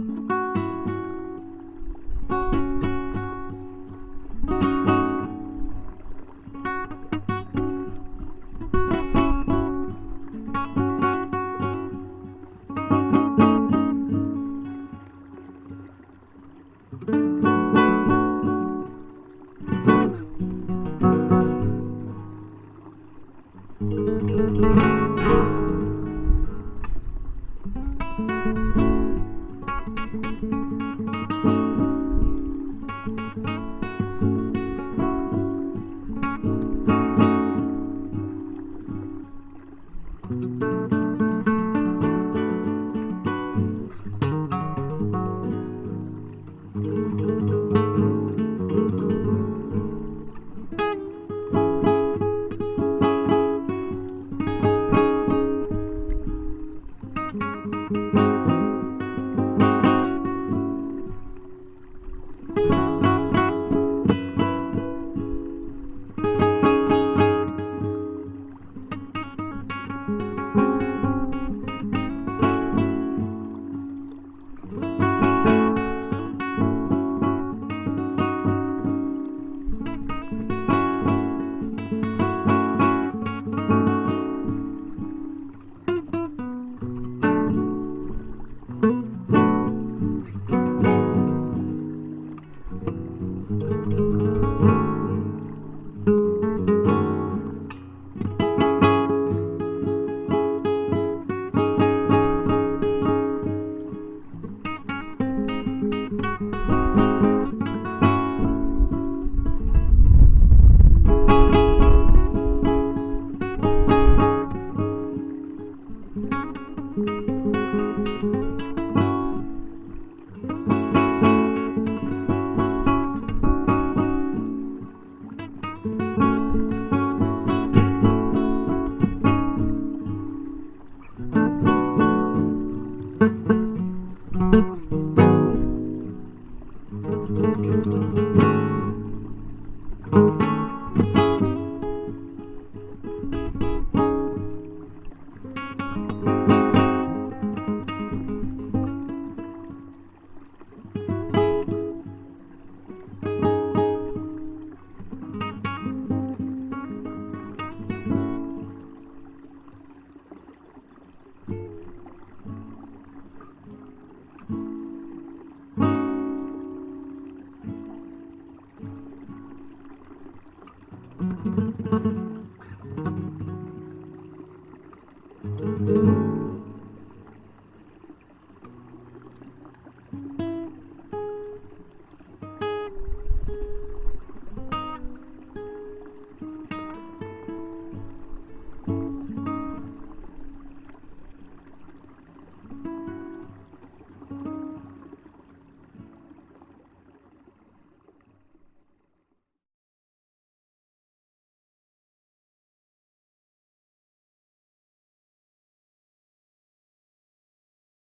Música Thank